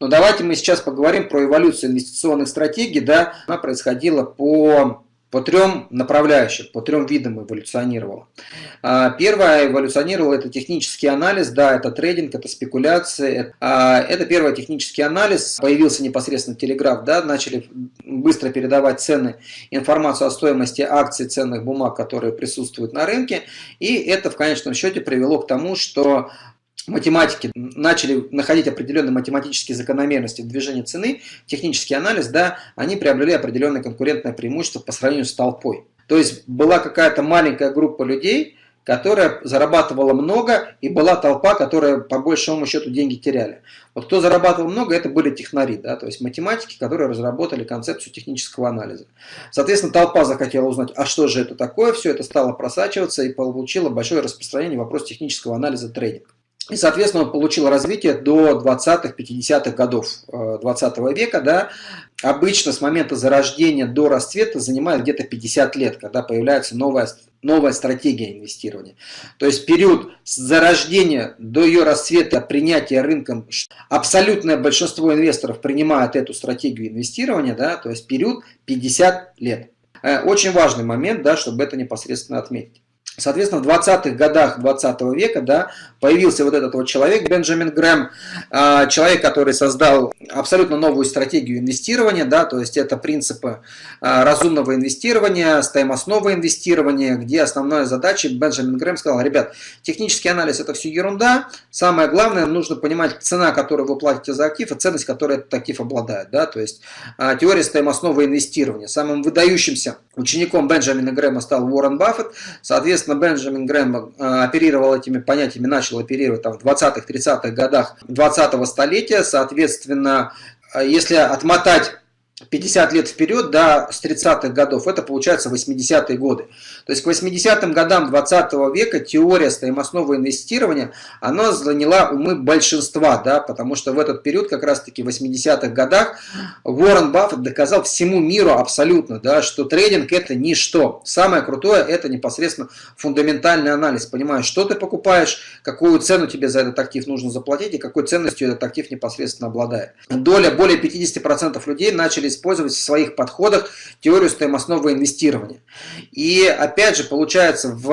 Но давайте мы сейчас поговорим про эволюцию инвестиционных стратегий. Да, она происходила по по трем направляющим, по трем видам эволюционировала. А, первое эволюционировало это технический анализ, да, это трейдинг, это спекуляции. А, это первый технический анализ, появился непосредственно телеграф, да, начали быстро передавать цены, информацию о стоимости акций, ценных бумаг, которые присутствуют на рынке. И это в конечном счете привело к тому, что математики начали находить определенные математические закономерности в движении цены, технический анализ, да, они приобрели определенное конкурентное преимущество по сравнению с толпой. То есть была какая-то маленькая группа людей, которая зарабатывала много, и была толпа, которая по большому счету деньги теряли. Вот кто зарабатывал много, это были технари, да, то есть математики, которые разработали концепцию технического анализа. Соответственно, толпа захотела узнать, а что же это такое, все это стало просачиваться и получило большое распространение вопрос технического анализа трейдинга. И, соответственно, получил развитие до 20-х, 50-х годов 20 э, века. Да. Обычно с момента зарождения до расцвета занимает где-то 50 лет, когда появляется новая, новая стратегия инвестирования. То есть период с зарождения до ее расцвета, принятия рынком, абсолютное большинство инвесторов принимает эту стратегию инвестирования, да, то есть период 50 лет. Э, очень важный момент, да, чтобы это непосредственно отметить. Соответственно, в 20-х годах 20 -го века да, появился вот этот вот человек, Бенджамин Грэм, а, человек, который создал абсолютно новую стратегию инвестирования, да, то есть это принципы а, разумного инвестирования, стоимостного инвестирования, где основная задача, Бенджамин Грэм сказал, ребят, технический анализ это все ерунда, самое главное, нужно понимать цена, которую вы платите за актив, и ценность, которую этот актив обладает, да, то есть а, теория стоимостного инвестирования. Самым выдающимся учеником Бенджамина Грэма стал Уоррен Баффет, соответственно, Соответственно, Бенджамин Грэм э, оперировал этими понятиями, начал оперировать там, в 20-30-х годах 20-го столетия. Соответственно, э, если отмотать 50 лет вперед, да, с 30-х годов, это получается 80-е годы. То есть к 80-м годам 20 -го века теория стоимостного инвестирования, она заняла умы большинства, да, потому что в этот период, как раз таки в 80-х годах, Уоррен Баффет доказал всему миру абсолютно, да, что трейдинг это ничто. Самое крутое это непосредственно фундаментальный анализ, понимаешь, что ты покупаешь, какую цену тебе за этот актив нужно заплатить и какой ценностью этот актив непосредственно обладает. Доля более 50% людей начали использовать в своих подходах теорию стоимостного инвестирования. И опять же, получается, в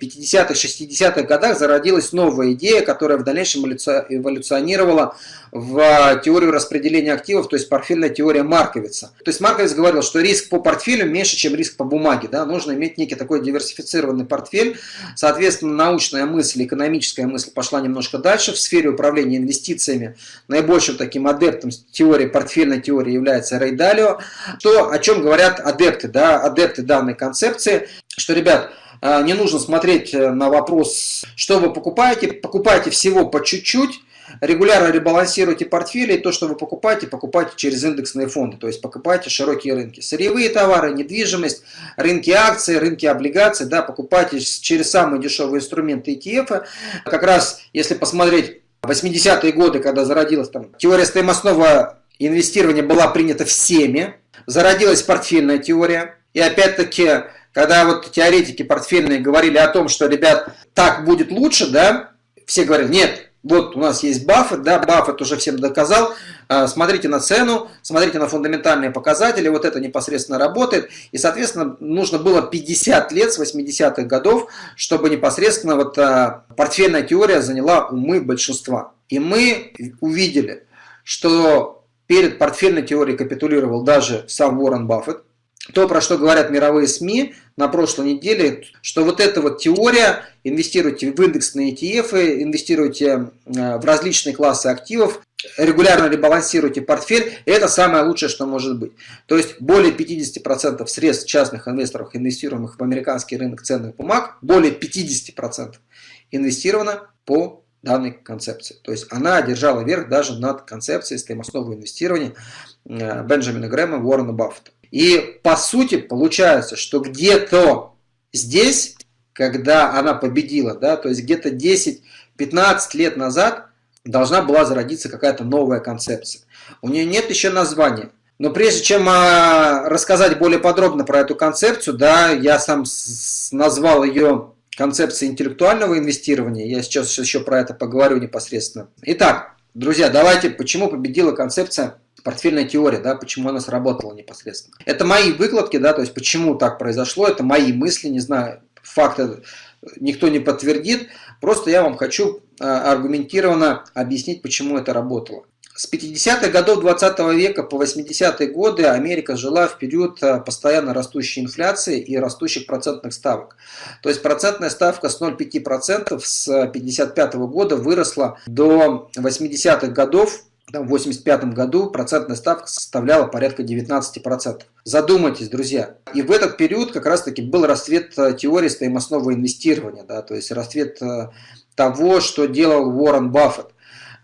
50-х, э, 60-х годах зародилась новая идея, которая в дальнейшем эволюционировала в теорию распределения активов, то есть портфельная теория Марковица. То есть Марковиц говорил, что риск по портфелю меньше, чем риск по бумаге. Да? Нужно иметь некий такой диверсифицированный портфель. Соответственно, научная мысль, экономическая мысль пошла немножко дальше. В сфере управления инвестициями наибольшим таким адептом теории, портфельной теории является Рей Далио. То, о чем говорят адепты, да? адепты данной концепции, что, ребят, э, не нужно смотреть э, на вопрос, что вы покупаете, покупайте всего по чуть-чуть, регулярно ребалансируйте портфели, и то, что вы покупаете, покупайте через индексные фонды, то есть покупайте широкие рынки. Сырьевые товары, недвижимость, рынки акций, рынки облигаций, да, покупайте через самые дешевые инструменты ETF. Как раз, если посмотреть 80-е годы, когда зародилась там теория стоимостного инвестирования была принята всеми, зародилась портфельная теория, и опять-таки, когда вот теоретики портфельные говорили о том, что, ребят, так будет лучше, да, все говорят, нет, вот у нас есть Баффет, да, Баффет уже всем доказал, а, смотрите на цену, смотрите на фундаментальные показатели, вот это непосредственно работает. И, соответственно, нужно было 50 лет с 80-х годов, чтобы непосредственно вот а, портфельная теория заняла умы большинства. И мы увидели, что перед портфельной теорией капитулировал даже сам Уоррен Баффет, то, про что говорят мировые СМИ на прошлой неделе, что вот эта вот теория, инвестируйте в индексные ETF, инвестируйте э, в различные классы активов, регулярно ребалансируйте портфель, это самое лучшее, что может быть. То есть более 50% средств частных инвесторов, инвестируемых в американский рынок ценных бумаг, более 50% инвестировано по данной концепции. То есть она одержала верх даже над концепцией стоимостного инвестирования э, Бенджамина Грэма, Уоррена Баффета. И по сути получается, что где-то здесь, когда она победила, да, то есть где-то 10-15 лет назад должна была зародиться какая-то новая концепция. У нее нет еще названия. Но прежде чем а, рассказать более подробно про эту концепцию, да, я сам назвал ее концепцией интеллектуального инвестирования. Я сейчас еще про это поговорю непосредственно. Итак, Друзья, давайте, почему победила концепция портфельная теория, да, почему она сработала непосредственно. Это мои выкладки, да, то есть почему так произошло, это мои мысли, не знаю, факты никто не подтвердит, просто я вам хочу а, аргументированно объяснить, почему это работало. С 50-х годов 20 века по 80-е годы Америка жила в период а, постоянно растущей инфляции и растущих процентных ставок. То есть процентная ставка с 0,5% с 55 -го года выросла до 80-х годов в 1985 году процентная ставка составляла порядка 19%. Задумайтесь, друзья. И в этот период как раз-таки был расцвет э, теории стоимостного инвестирования, да, то есть расцвет э, того, что делал Уоррен Баффет.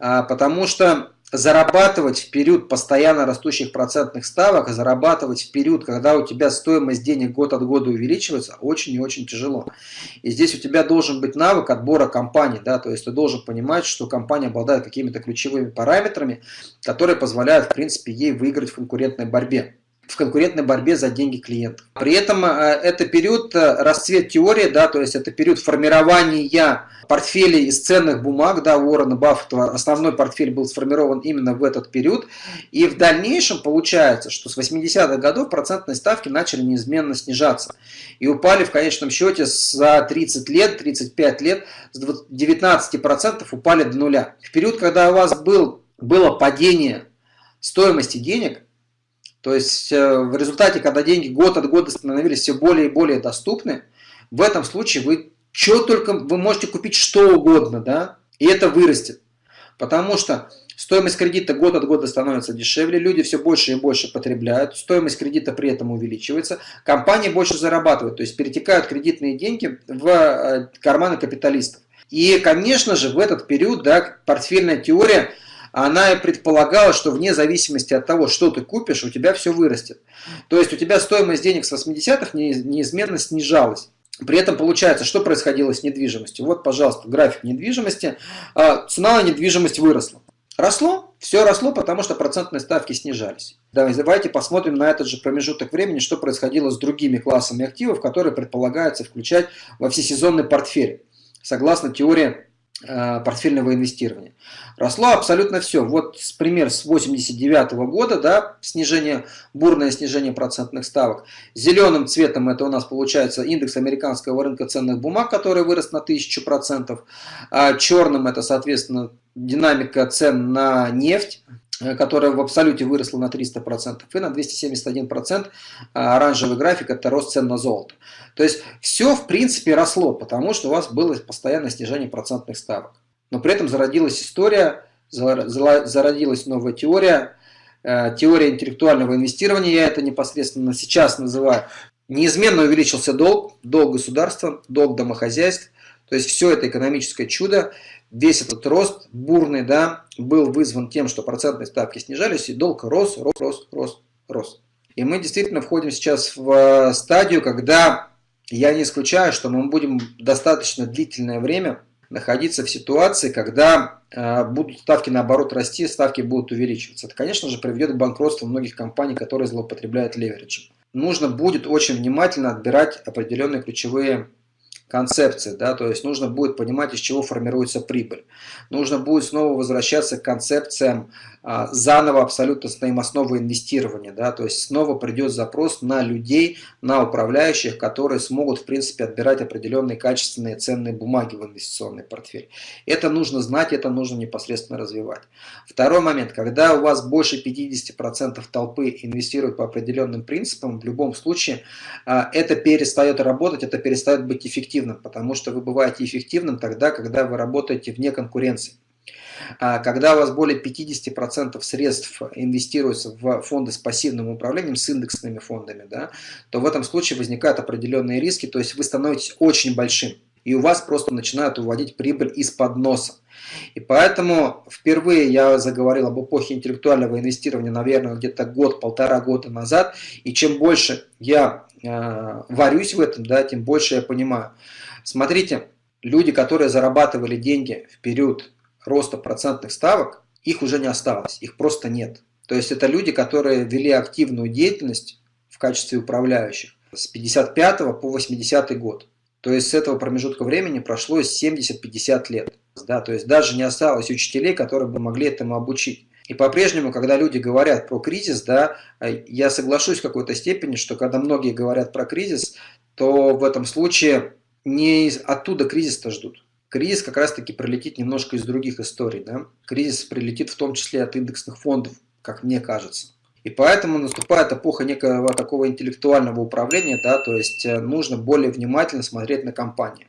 А, потому что зарабатывать в период постоянно растущих процентных ставок, зарабатывать в период, когда у тебя стоимость денег год от года увеличивается, очень и очень тяжело. И здесь у тебя должен быть навык отбора компании, да, то есть ты должен понимать, что компания обладает какими-то ключевыми параметрами, которые позволяют, в принципе, ей выиграть в конкурентной борьбе в конкурентной борьбе за деньги клиентов. При этом э, это период э, расцвет теории, да, то есть это период формирования портфелей из ценных бумаг, да, Уоррена Баффета, основной портфель был сформирован именно в этот период, и в дальнейшем получается, что с 80-х годов процентные ставки начали неизменно снижаться, и упали в конечном счете за 30 лет, 35 лет, с 19% упали до нуля. В период, когда у вас был, было падение стоимости денег, то есть э, в результате, когда деньги год от года становились все более и более доступны, в этом случае вы что только, вы можете купить что угодно, да, и это вырастет. Потому что стоимость кредита год от года становится дешевле, люди все больше и больше потребляют, стоимость кредита при этом увеличивается, компании больше зарабатывают, то есть перетекают кредитные деньги в э, карманы капиталистов. И, конечно же, в этот период да, портфельная теория – она и предполагала, что вне зависимости от того, что ты купишь, у тебя все вырастет. То есть у тебя стоимость денег с 80-х неизменно снижалась. При этом получается, что происходило с недвижимостью? Вот, пожалуйста, график недвижимости. А, цена на недвижимость выросла. Росло? Все росло, потому что процентные ставки снижались. Давайте посмотрим на этот же промежуток времени, что происходило с другими классами активов, которые предполагается включать во всесезонный портфель. Согласно теории портфельного инвестирования. Росло абсолютно все. Вот пример с 89 -го года, да, снижение, бурное снижение процентных ставок. Зеленым цветом это у нас получается индекс американского рынка ценных бумаг, который вырос на 1000%. А черным это, соответственно, динамика цен на нефть, Э, которая в абсолюте выросла на 300%, и на 271% а, оранжевый график – это рост цен на золото. То есть все в принципе росло, потому что у вас было постоянное снижение процентных ставок. Но при этом зародилась история, зародилась новая теория, э, теория интеллектуального инвестирования, я это непосредственно сейчас называю. Неизменно увеличился долг, долг государства, долг домохозяйств, то есть все это экономическое чудо весь этот рост бурный, да, был вызван тем, что процентные ставки снижались, и долг рос, рос, рос, рос, рос. И мы действительно входим сейчас в э, стадию, когда я не исключаю, что мы будем достаточно длительное время находиться в ситуации, когда э, будут ставки наоборот расти, ставки будут увеличиваться. Это, конечно же, приведет к банкротству многих компаний, которые злоупотребляют левериджем. Нужно будет очень внимательно отбирать определенные ключевые концепции, да, то есть нужно будет понимать, из чего формируется прибыль. Нужно будет снова возвращаться к концепциям а, заново абсолютно стоимостного инвестирования, да, то есть снова придет запрос на людей, на управляющих, которые смогут, в принципе, отбирать определенные качественные ценные бумаги в инвестиционный портфель. Это нужно знать, это нужно непосредственно развивать. Второй момент, когда у вас больше 50% толпы инвестируют по определенным принципам, в любом случае а, это перестает работать, это перестает быть эффективным, потому что вы бываете эффективным тогда, когда вы работаете вне конкуренции. А когда у вас более 50% средств инвестируется в фонды с пассивным управлением, с индексными фондами, да, то в этом случае возникают определенные риски, то есть вы становитесь очень большим, и у вас просто начинают уводить прибыль из-под носа. И поэтому впервые я заговорил об эпохе интеллектуального инвестирования, наверное, где-то год-полтора года назад. И чем больше я э, варюсь в этом, да, тем больше я понимаю. Смотрите, люди, которые зарабатывали деньги в период роста процентных ставок, их уже не осталось, их просто нет. То есть это люди, которые вели активную деятельность в качестве управляющих с 55 по 80 год. То есть с этого промежутка времени прошло 70-50 лет. Да, то есть даже не осталось учителей, которые бы могли этому обучить. И по-прежнему, когда люди говорят про кризис, да, я соглашусь в какой-то степени, что когда многие говорят про кризис, то в этом случае не оттуда кризис-то ждут. Кризис как раз-таки прилетит немножко из других историй. Да? Кризис прилетит в том числе от индексных фондов, как мне кажется. И поэтому наступает эпоха некого такого интеллектуального управления, да, то есть э, нужно более внимательно смотреть на компании.